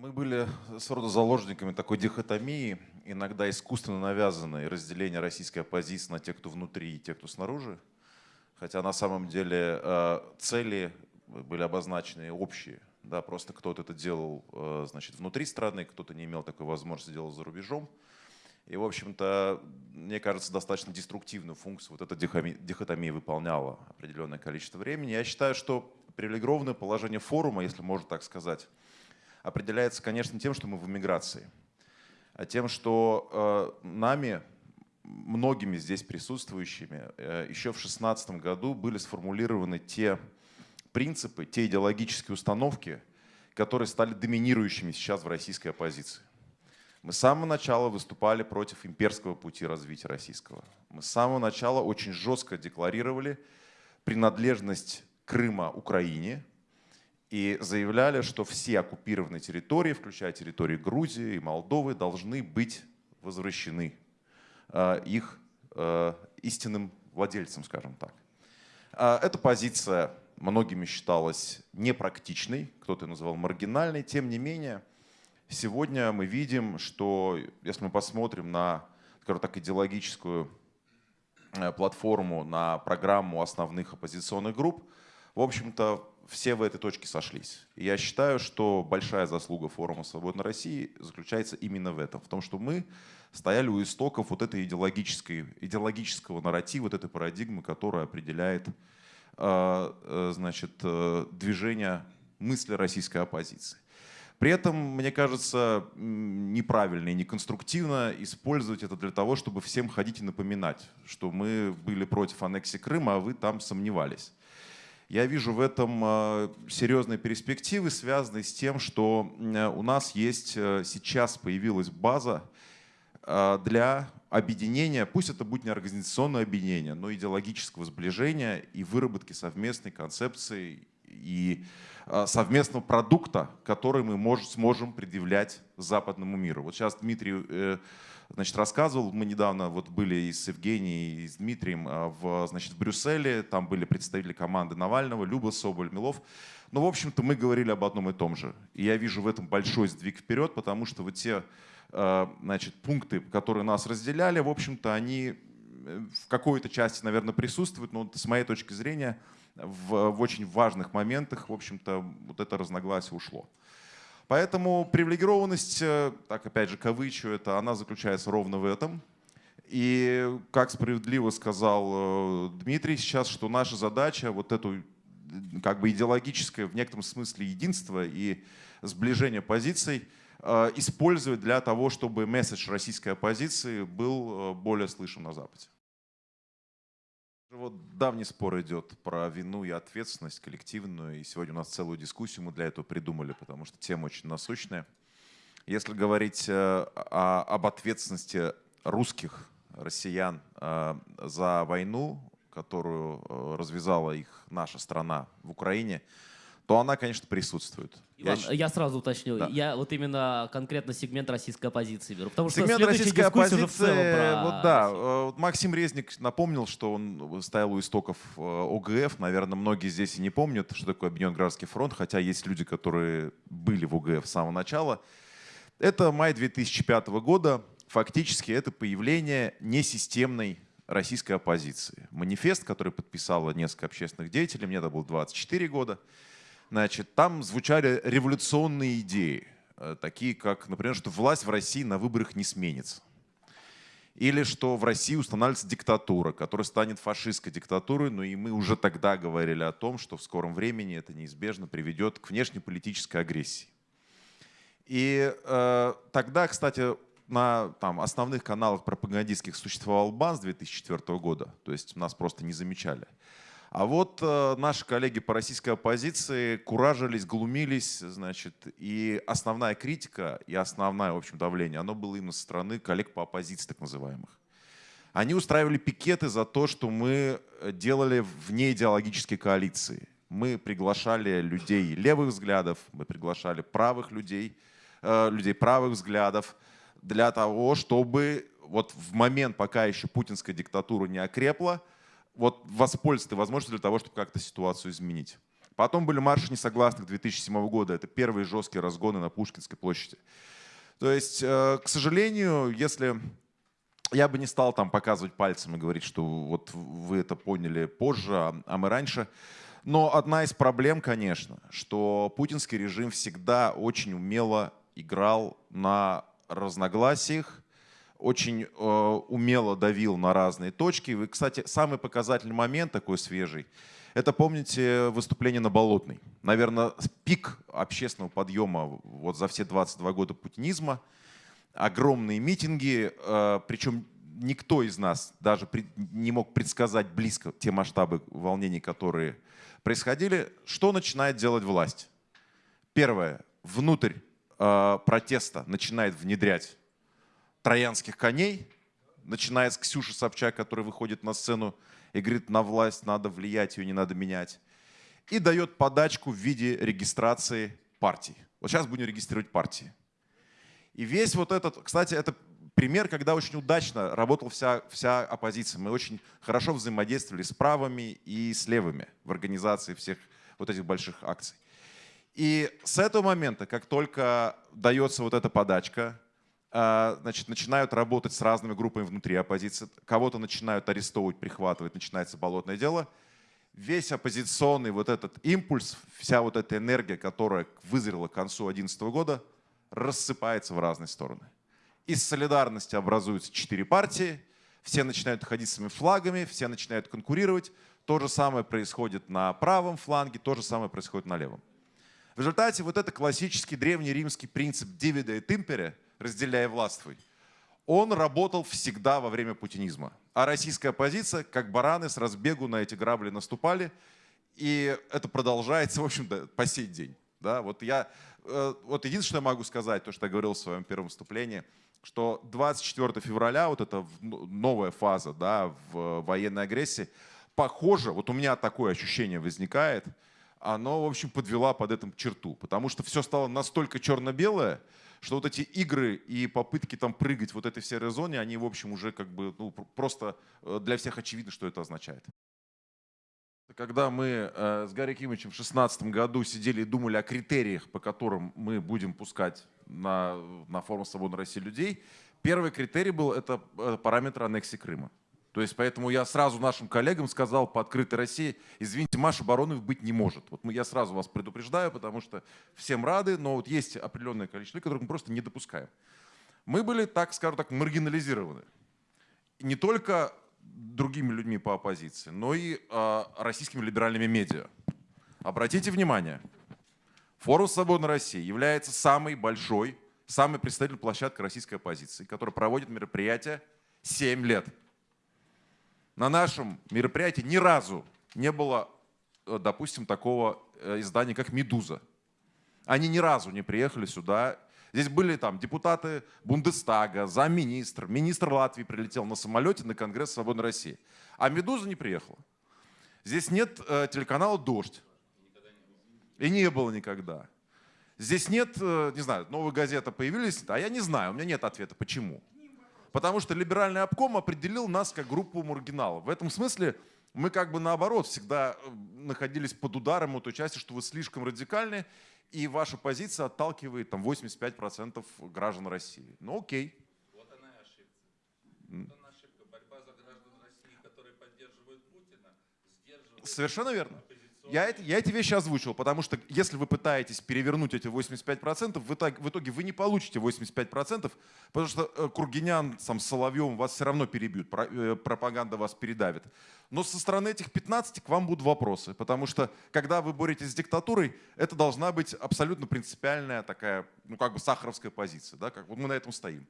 Мы были сроду заложниками такой дихотомии, иногда искусственно навязанной разделения российской оппозиции на тех, кто внутри и тех, кто снаружи. Хотя на самом деле э, цели были обозначены общие. Да, просто кто-то это делал э, значит, внутри страны, кто-то не имел такой возможности делать за рубежом. И, в общем-то, мне кажется, достаточно деструктивную функцию вот эта дихотомия выполняла определенное количество времени. Я считаю, что привилегированное положение форума, если можно так сказать, определяется, конечно, тем, что мы в эмиграции, а тем, что э, нами, многими здесь присутствующими, э, еще в 2016 году были сформулированы те принципы, те идеологические установки, которые стали доминирующими сейчас в российской оппозиции. Мы с самого начала выступали против имперского пути развития российского. Мы с самого начала очень жестко декларировали принадлежность Крыма Украине, и заявляли, что все оккупированные территории, включая территории Грузии и Молдовы, должны быть возвращены э, их э, истинным владельцам, скажем так. Э, эта позиция многими считалась непрактичной, кто-то называл маргинальной. Тем не менее, сегодня мы видим, что если мы посмотрим на, скажем так, идеологическую платформу, на программу основных оппозиционных групп, в общем-то, все в этой точке сошлись. И я считаю, что большая заслуга форума «Свободной России» заключается именно в этом, в том, что мы стояли у истоков вот этой идеологической, идеологического нарратива, вот этой парадигмы, которая определяет э, э, значит, э, движение мысли российской оппозиции. При этом, мне кажется, неправильно и неконструктивно использовать это для того, чтобы всем ходить и напоминать, что мы были против аннексии Крыма, а вы там сомневались. Я вижу в этом э, серьезные перспективы, связанные с тем, что э, у нас есть э, сейчас появилась база для объединения, пусть это будет не организационное объединение, но идеологического сближения и выработки совместной концепции и совместного продукта, который мы мож, сможем предъявлять западному миру. Вот сейчас Дмитрий значит, рассказывал. Мы недавно вот были и с Евгением, и с Дмитрием а, в, значит, в Брюсселе. Там были представители команды Навального, Люба Соболь, Милов. Но, в общем-то, мы говорили об одном и том же. И я вижу в этом большой сдвиг вперед, потому что вот те а, значит, пункты, которые нас разделяли, в общем-то, они э, в какой-то части, наверное, присутствуют, но с моей точки зрения в, в очень важных моментах, в общем-то, вот это разногласие ушло. Поэтому привилегированность, э, так опять же кавычу, это она заключается ровно в этом. И как справедливо сказал э, Дмитрий сейчас, что наша задача вот эту как бы идеологическое в некотором смысле единство и сближение позиций э, использовать для того, чтобы месседж российской оппозиции был более слышен на Западе. Вот давний спор идет про вину и ответственность коллективную, и сегодня у нас целую дискуссию мы для этого придумали, потому что тема очень насущная. Если говорить э, о, об ответственности русских, россиян э, за войну, которую э, развязала их наша страна в Украине, то она, конечно, присутствует. Иван, я, я сразу уточню. Да. Я вот именно конкретно сегмент российской оппозиции беру. Потому сегмент что российской оппозиции, в целом про вот да, Россию. Э, Максим Резник напомнил, что он стоял у истоков э, ОГФ. Наверное, многие здесь и не помнят, что такое Объединенный Гражданский фронт, хотя есть люди, которые были в ОГФ с самого начала. Это май 2005 года. Фактически это появление несистемной российской оппозиции. Манифест, который подписало несколько общественных деятелей, мне это было 24 года. Значит, там звучали революционные идеи, э, такие как, например, что власть в России на выборах не сменится. Или что в России устанавливается диктатура, которая станет фашистской диктатурой, но и мы уже тогда говорили о том, что в скором времени это неизбежно приведет к внешнеполитической агрессии. И э, тогда, кстати, на там, основных каналах пропагандистских существовал БАН с 2004 года, то есть нас просто не замечали. А вот э, наши коллеги по российской оппозиции куражились, глумились, значит, и основная критика и основное, в общем, давление, оно было именно со стороны коллег по оппозиции, так называемых. Они устраивали пикеты за то, что мы делали вне идеологической коалиции. Мы приглашали людей левых взглядов, мы приглашали правых людей, э, людей правых взглядов для того, чтобы вот в момент, пока еще путинская диктатура не окрепла, вот воспользоваться возможностью для того, чтобы как-то ситуацию изменить. Потом были марши несогласных 2007 года. Это первые жесткие разгоны на Пушкинской площади. То есть, э, к сожалению, если я бы не стал там показывать пальцем и говорить, что вот вы это поняли позже, а, а мы раньше. Но одна из проблем, конечно, что путинский режим всегда очень умело играл на разногласиях, очень э, умело давил на разные точки. И, кстати, самый показательный момент такой свежий, это, помните, выступление на Болотной. Наверное, пик общественного подъема вот за все 22 года путинизма. Огромные митинги, э, причем никто из нас даже не мог предсказать близко те масштабы волнений, которые происходили. Что начинает делать власть? Первое. Внутрь э, протеста начинает внедрять троянских коней, начиная с Ксюши Собчак, которая выходит на сцену и говорит, на власть надо влиять, ее не надо менять. И дает подачку в виде регистрации партий. Вот сейчас будем регистрировать партии. И весь вот этот, кстати, это пример, когда очень удачно работала вся, вся оппозиция. Мы очень хорошо взаимодействовали с правыми и с левыми в организации всех вот этих больших акций. И с этого момента, как только дается вот эта подачка, значит, начинают работать с разными группами внутри оппозиции, кого-то начинают арестовывать, прихватывать, начинается болотное дело. Весь оппозиционный вот этот импульс, вся вот эта энергия, которая вызрела к концу 2011 года, рассыпается в разные стороны. Из солидарности образуются четыре партии, все начинают ходить своими флагами, все начинают конкурировать. То же самое происходит на правом фланге, то же самое происходит на левом. В результате вот это классический древнеримский принцип «divide et impere» разделяя властвуй, он работал всегда во время путинизма. А российская оппозиция, как бараны, с разбегу на эти грабли наступали. И это продолжается, в общем-то, по сей день. Да, вот, я, э, вот единственное, могу сказать, то, что я говорил в своем первом выступлении, что 24 февраля, вот эта новая фаза да, в военной агрессии, похоже, вот у меня такое ощущение возникает, оно, в общем, подвела под этим черту. Потому что все стало настолько черно-белое, что вот эти игры и попытки там прыгать в вот этой серой зоне, они, в общем, уже как бы ну, просто э, для всех очевидно, что это означает. Когда мы э, с Гарри Кимовичем в 2016 году сидели и думали о критериях, по которым мы будем пускать на, на форум «Свободной России» людей, первый критерий был это э, параметр аннексии Крыма. То есть поэтому я сразу нашим коллегам сказал по открытой России, извините, Маша Баронов быть не может. Вот я сразу вас предупреждаю, потому что всем рады, но вот есть определенное количество людей, которых мы просто не допускаем. Мы были, так скажем так, маргинализированы. Не только другими людьми по оппозиции, но и э, российскими либеральными медиа. Обратите внимание, форум «Свободной России» является самой большой, самой представительной площадкой российской оппозиции, которая проводит мероприятия 7 лет на нашем мероприятии ни разу не было, э, допустим, такого э, издания, как «Медуза». Они ни разу не приехали сюда. Здесь были там депутаты Бундестага, замминистр, министр Латвии прилетел на самолете на Конгресс Свободной России. А «Медуза» не приехала. Здесь нет э, телеканала «Дождь». И не было никогда. Здесь нет, э, не знаю, новые газеты появились, а я не знаю, у меня нет ответа, почему. Потому что либеральный обком определил нас как группу маргиналов. В этом смысле мы как бы наоборот всегда э, находились под ударом от той части, что вы слишком радикальны, и ваша позиция отталкивает там 85% граждан России. Ну окей. Вот она и ошибка. Вот она ошибка. Борьба за граждан России, которые поддерживают Путина, сдерживает... Совершенно верно. Я, это, я эти вещи озвучил, потому что если вы пытаетесь перевернуть эти 85%, в итоге, в итоге вы не получите 85%, потому что э, Кургинян сам, с Соловьевым вас все равно перебьют, э, пропаганда вас передавит. Но со стороны этих 15 к вам будут вопросы, потому что когда вы боретесь с диктатурой, это должна быть абсолютно принципиальная такая, ну как бы сахаровская позиция, да, как вот мы на этом стоим.